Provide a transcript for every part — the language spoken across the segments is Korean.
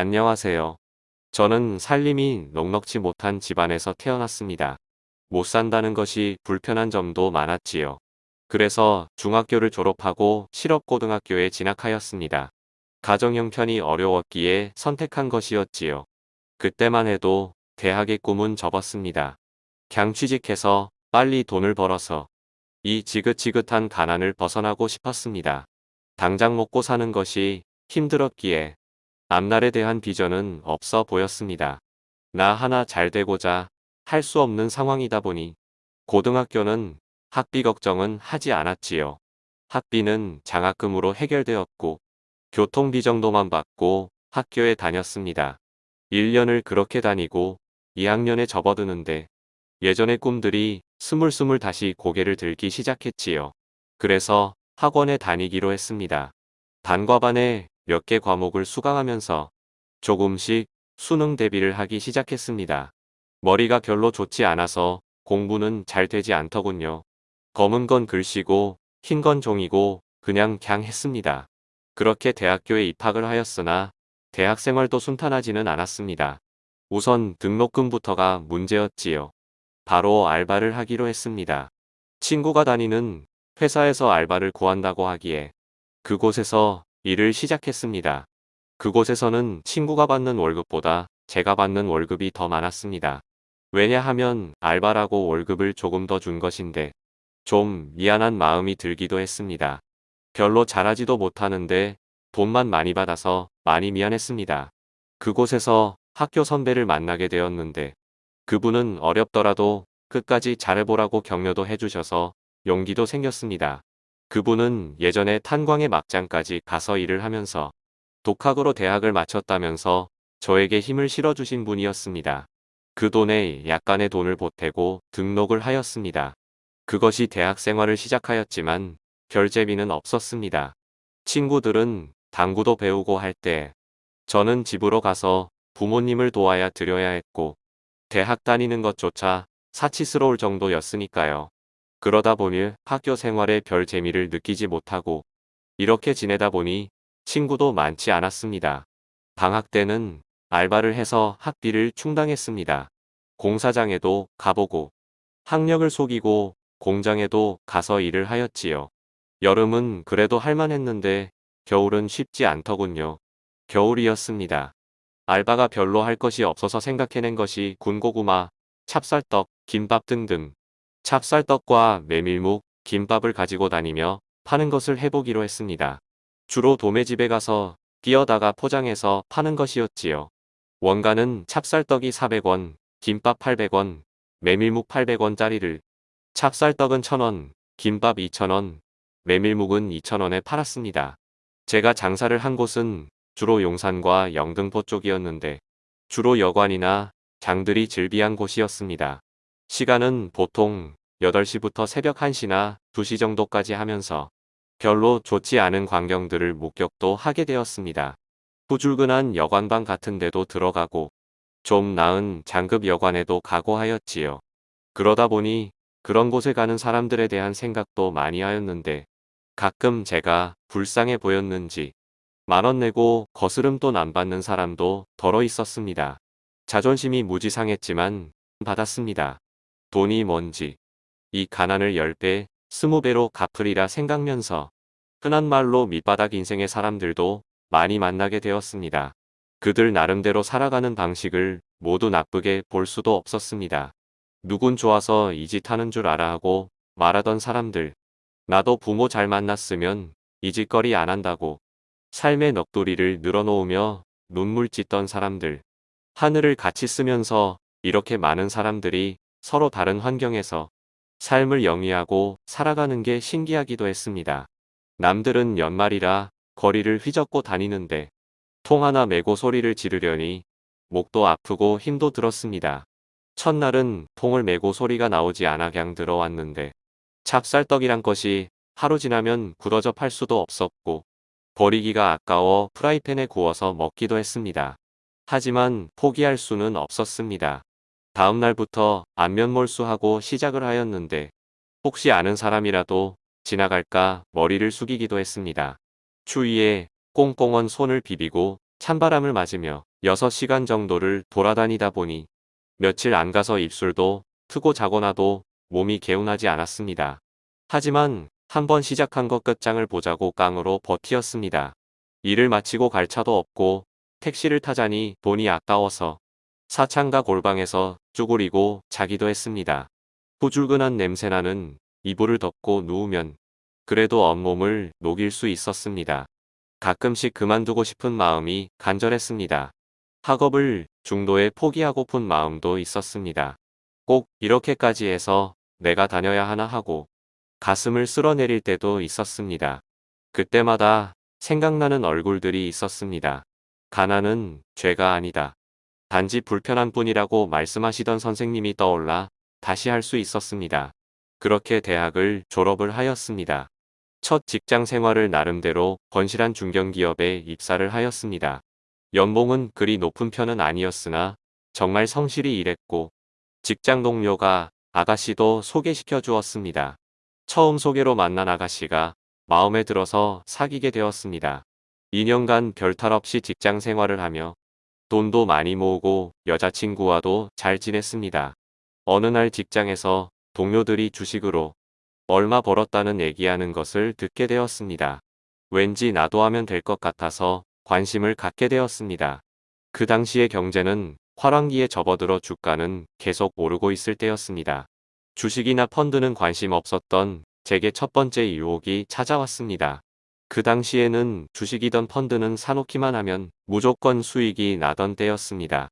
안녕하세요. 저는 살림이 넉넉지 못한 집안에서 태어났습니다. 못 산다는 것이 불편한 점도 많았지요. 그래서 중학교를 졸업하고 실업고등학교에 진학하였습니다. 가정 형편이 어려웠기에 선택한 것이었지요. 그때만 해도 대학의 꿈은 접었습니다. 경 취직해서 빨리 돈을 벌어서 이 지긋지긋한 가난을 벗어나고 싶었습니다. 당장 먹고 사는 것이 힘들었기에 앞날에 대한 비전은 없어 보였습니다. 나 하나 잘 되고자 할 수 없는 상황이다 보니 고등학교는 학비 걱정은 하지 않았지요. 학비는 장학금으로 해결되었고 교통비 정도만 받고 학교에 다녔습니다. 1년을 그렇게 다니고 2학년에 접어드는데 예전의 꿈들이 스물스물 다시 고개를 들기 시작했지요. 그래서 학원에 다니기로 했습니다. 단과반에 몇 개 과목을 수강하면서 조금씩 수능 대비를 하기 시작했습니다. 머리가 별로 좋지 않아서 공부는 잘 되지 않더군요. 검은 건 글씨고 흰 건 종이고 그냥 갱 했습니다. 그렇게 대학교에 입학을 하였으나 대학 생활도 순탄하지는 않았습니다. 우선 등록금부터가 문제였지요. 바로 알바를 하기로 했습니다. 친구가 다니는 회사에서 알바를 구한다고 하기에 그곳에서 일을 시작했습니다. 그곳에서는 친구가 받는 월급보다 제가 받는 월급이 더 많았습니다. 왜냐하면 알바라고 월급을 조금 더 준 것인데 좀 미안한 마음이 들기도 했습니다. 별로 잘하지도 못하는데 돈만 많이 받아서 많이 미안했습니다. 그곳에서 학교 선배를 만나게 되었는데 그분은 어렵더라도 끝까지 잘해보라고 격려도 해주셔서 용기도 생겼습니다. 그분은 예전에 탄광의 막장까지 가서 일을 하면서 독학으로 대학을 마쳤다면서 저에게 힘을 실어주신 분이었습니다. 그 돈에 약간의 돈을 보태고 등록을 하였습니다. 그것이 대학 생활을 시작하였지만 별 재미는 없었습니다. 친구들은 당구도 배우고 할 때 저는 집으로 가서 부모님을 도와야 드려야 했고 대학 다니는 것조차 사치스러울 정도였으니까요. 그러다 보니 학교 생활에 별 재미를 느끼지 못하고 이렇게 지내다 보니 친구도 많지 않았습니다. 방학 때는 알바를 해서 학비를 충당했습니다. 공사장에도 가보고 학력을 속이고 공장에도 가서 일을 하였지요. 여름은 그래도 할만했는데 겨울은 쉽지 않더군요. 겨울이었습니다. 알바가 별로 할 것이 없어서 생각해낸 것이 군고구마, 찹쌀떡, 김밥 등등 찹쌀떡과 메밀묵, 김밥을 가지고 다니며 파는 것을 해보기로 했습니다. 주로 도매집에 가서 끼어다가 포장해서 파는 것이었지요. 원가는 찹쌀떡이 400원, 김밥 800원, 메밀묵 800원짜리를 찹쌀떡은 1000원, 김밥 2000원, 메밀묵은 2000원에 팔았습니다. 제가 장사를 한 곳은 주로 용산과 영등포 쪽이었는데 주로 여관이나 장들이 즐비한 곳이었습니다. 시간은 보통 8시부터 새벽 1시나 2시 정도까지 하면서 별로 좋지 않은 광경들을 목격도 하게 되었습니다. 후줄근한 여관방 같은 데도 들어가고 좀 나은 장급 여관에도 가고 하였지요. 그러다 보니 그런 곳에 가는 사람들에 대한 생각도 많이 하였는데 가끔 제가 불쌍해 보였는지 만원 내고 거스름 돈 안 받는 사람도 덜어 있었습니다. 자존심이 무지 상했지만 받았습니다. 돈이 뭔지 이 가난을 10배, 20배로 갚으리라 생각면서 흔한 말로 밑바닥 인생의 사람들도 많이 만나게 되었습니다. 그들 나름대로 살아가는 방식을 모두 나쁘게 볼 수도 없었습니다. 누군 좋아서 이 짓 하는 줄 알아 하고 말하던 사람들. 나도 부모 잘 만났으면 이 짓거리 안 한다고 삶의 넋두리를 늘어놓으며 눈물 찢던 사람들. 하늘을 같이 쓰면서 이렇게 많은 사람들이 서로 다른 환경에서 삶을 영위하고 살아가는 게 신기하기도 했습니다. 남들은 연말이라 거리를 휘젓고 다니는데 통 하나 메고 소리를 지르려니 목도 아프고 힘도 들었습니다. 첫날은 통을 메고 소리가 나오지 않아 그냥 들어왔는데 찹쌀떡이란 것이 하루 지나면 굳어져 팔 수도 없었고 버리기가 아까워 프라이팬에 구워서 먹기도 했습니다. 하지만 포기할 수는 없었습니다. 다음 날부터 안면몰수하고 시작을 하였는데 혹시 아는 사람이라도 지나갈까 머리를 숙이기도 했습니다. 추위에 꽁꽁언 손을 비비고 찬바람을 맞으며 6시간 정도를 돌아다니다 보니 며칠 안 가서 입술도 트고 자거나도 몸이 개운하지 않았습니다. 하지만 한번 시작한 것 끝장을 보자고 깡으로 버티었습니다. 일을 마치고 갈 차도 없고 택시를 타자니 돈이 아까워서 사창가 골방에서 쭈그리고 자기도 했습니다. 후줄근한 냄새나는 이불을 덮고 누우면 그래도 온몸을 녹일 수 있었습니다. 가끔씩 그만두고 싶은 마음이 간절했습니다. 학업을 중도에 포기하고픈 마음도 있었습니다. 꼭 이렇게까지 해서 내가 다녀야 하나 하고 가슴을 쓸어내릴 때도 있었습니다. 그때마다 생각나는 얼굴들이 있었습니다. 가난은 죄가 아니다. 단지 불편한 뿐이라고 말씀하시던 선생님이 떠올라 다시 할 수 있었습니다. 그렇게 대학을 졸업을 하였습니다. 첫 직장 생활을 나름대로 건실한 중견기업에 입사를 하였습니다. 연봉은 그리 높은 편은 아니었으나 정말 성실히 일했고 직장 동료가 아가씨도 소개시켜 주었습니다. 처음 소개로 만난 아가씨가 마음에 들어서 사귀게 되었습니다. 2년간 별탈 없이 직장 생활을 하며 돈도 많이 모으고 여자친구와도 잘 지냈습니다. 어느 날 직장에서 동료들이 주식으로 얼마 벌었다는 얘기하는 것을 듣게 되었습니다. 왠지 나도 하면 될 것 같아서 관심을 갖게 되었습니다. 그 당시의 경제는 화랑기에 접어들어 주가는 계속 오르고 있을 때였습니다. 주식이나 펀드는 관심 없었던 제게 첫 번째 유혹이 찾아왔습니다. 그 당시에는 주식이던 펀드는 사놓기만 하면 무조건 수익이 나던 때였습니다.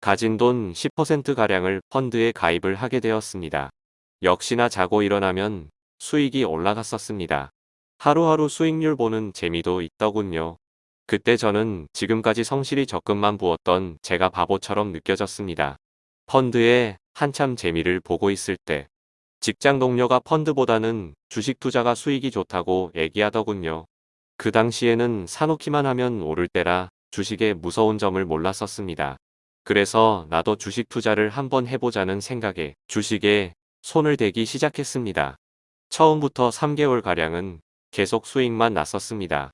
가진 돈 10%가량을 펀드에 가입을 하게 되었습니다. 역시나 자고 일어나면 수익이 올라갔었습니다. 하루하루 수익률 보는 재미도 있더군요. 그때 저는 지금까지 성실히 적금만 부었던 제가 바보처럼 느껴졌습니다. 펀드에 한참 재미를 보고 있을 때 직장 동료가 펀드보다는 주식 투자가 수익이 좋다고 얘기하더군요. 그 당시에는 사놓기만 하면 오를 때라 주식의 무서운 점을 몰랐었습니다. 그래서 나도 주식 투자를 한번 해보자는 생각에 주식에 손을 대기 시작했습니다. 처음부터 3개월가량은 계속 수익만 났었습니다.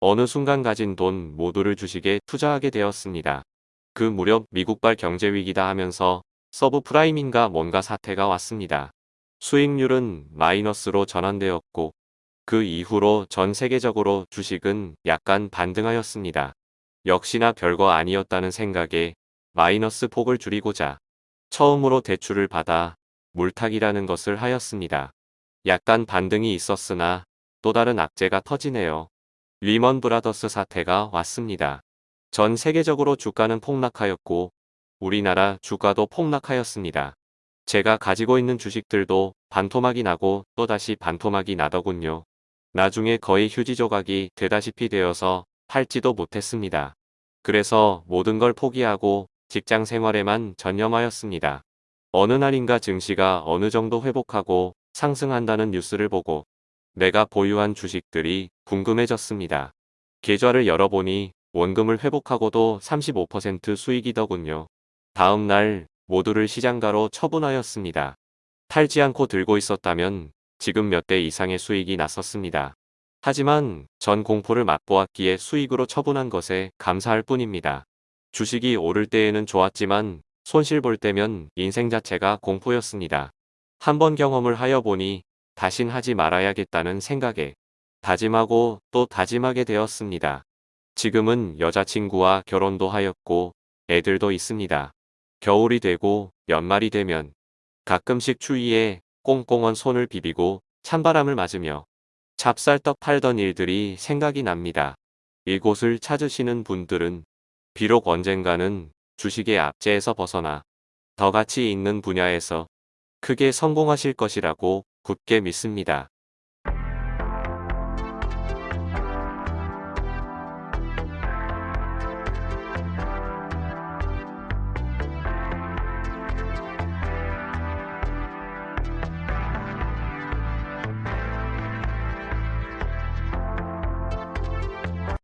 어느 순간 가진 돈 모두를 주식에 투자하게 되었습니다. 그 무렵 미국발 경제위기다 하면서 서브프라임인가 뭔가 사태가 왔습니다. 수익률은 마이너스로 전환되었고 그 이후로 전 세계적으로 주식은 약간 반등하였습니다. 역시나 별거 아니었다는 생각에 마이너스 폭을 줄이고자 처음으로 대출을 받아 물타기라는 것을 하였습니다. 약간 반등이 있었으나 또 다른 악재가 터지네요. 리먼 브라더스 사태가 왔습니다. 전 세계적으로 주가는 폭락하였고 우리나라 주가도 폭락하였습니다. 제가 가지고 있는 주식들도 반토막이 나고 또다시 반토막이 나더군요. 나중에 거의 휴지 조각이 되다시피 되어서 팔지도 못했습니다. 그래서 모든 걸 포기하고 직장 생활에만 전념하였습니다. 어느 날인가 증시가 어느 정도 회복하고 상승한다는 뉴스를 보고 내가 보유한 주식들이 궁금해졌습니다. 계좌를 열어보니 원금을 회복하고도 35% 수익이더군요. 다음 날 모두를 시장가로 처분하였습니다. 팔지 않고 들고 있었다면 지금 몇 대 이상의 수익이 났었습니다. 하지만 전 공포를 맛보았기에 수익으로 처분한 것에 감사할 뿐입니다. 주식이 오를 때에는 좋았지만 손실 볼 때면 인생 자체가 공포였습니다. 한번 경험을 하여 보니 다신 하지 말아야겠다는 생각에 다짐하고 또 다짐하게 되었습니다. 지금은 여자친구와 결혼도 하였고 애들도 있습니다. 겨울이 되고 연말이 되면 가끔씩 추위에 꽁꽁언 손을 비비고 찬바람을 맞으며 찹쌀떡 팔던 일들이 생각이 납니다. 이곳을 찾으시는 분들은 비록 언젠가는 주식의 압제에서 벗어나 더 가치 있는 분야에서 크게 성공하실 것이라고 굳게 믿습니다.